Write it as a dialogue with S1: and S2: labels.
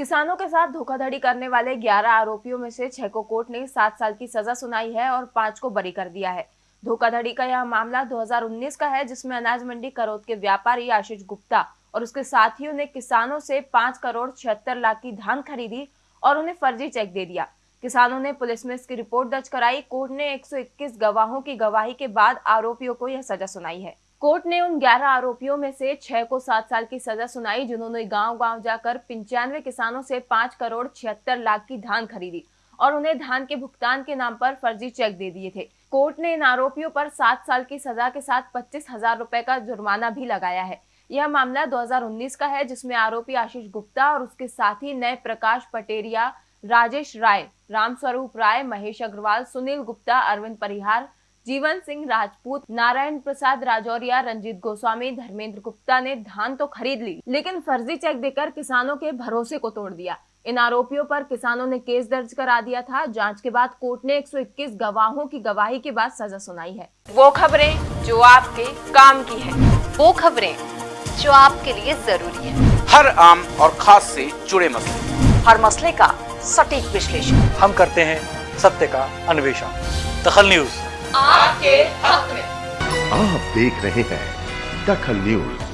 S1: किसानों के साथ धोखाधड़ी करने वाले 11 आरोपियों में से छह को कोर्ट ने सात साल की सजा सुनाई है और पाँच को बरी कर दिया है। धोखाधड़ी का यह मामला 2019 का है, जिसमें अनाज मंडी करोद के व्यापारी आशीष गुप्ता और उसके साथियों ने किसानों से पाँच करोड़ छिहत्तर लाख की धान खरीदी और उन्हें फर्जी चेक दे दिया। किसानों ने पुलिस में इसकी रिपोर्ट दर्ज कराई। कोर्ट ने 121 गवाहों की गवाही के बाद आरोपियों को यह सजा सुनाई है। कोर्ट ने उन 11 आरोपियों में से छह को सात साल की सजा सुनाई, जिन्होंने गाँव गाँव जाकर पंचानवे किसानों से पाँच करोड़ छिहत्तर लाख की धान खरीदी और उन्हें धान के भुगतान के नाम पर फर्जी चेक दे दिए थे। कोर्ट ने इन आरोपियों पर सात साल की सजा के साथ पच्चीस हज़ार रूपए का जुर्माना भी लगाया है। यह मामला 2019 का है, जिसमें आरोपी आशीष गुप्ता और उसके साथी नए प्रकाश पटेरिया, राजेश राय, रामस्वरूप राय, महेश अग्रवाल, सुनील गुप्ता, अरविंद परिहार जीवन सिंह राजपूत नारायण प्रसाद राजौरिया रंजीत गोस्वामी धर्मेंद्र गुप्ता ने धान तो खरीद ली लेकिन फर्जी चेक देकर किसानों के भरोसे को तोड़ दिया। इन आरोपियों पर किसानों ने केस दर्ज करा दिया था। जाँच के बाद कोर्ट ने 121 गवाहों की गवाही के बाद सजा सुनाई है। वो खबरें जो आपके काम की है।
S2: वो खबरें जो आपके लिए ज़रूरी है।
S3: हर आम और खास से जुड़े मसले।
S2: हर मसले का सटीक विश्लेषण।
S4: हम करते हैं सत्य का अन्वेषण। दखल न्यूज़।
S2: आपके हक में।
S5: आप देख रहे हैं दखल न्यूज़।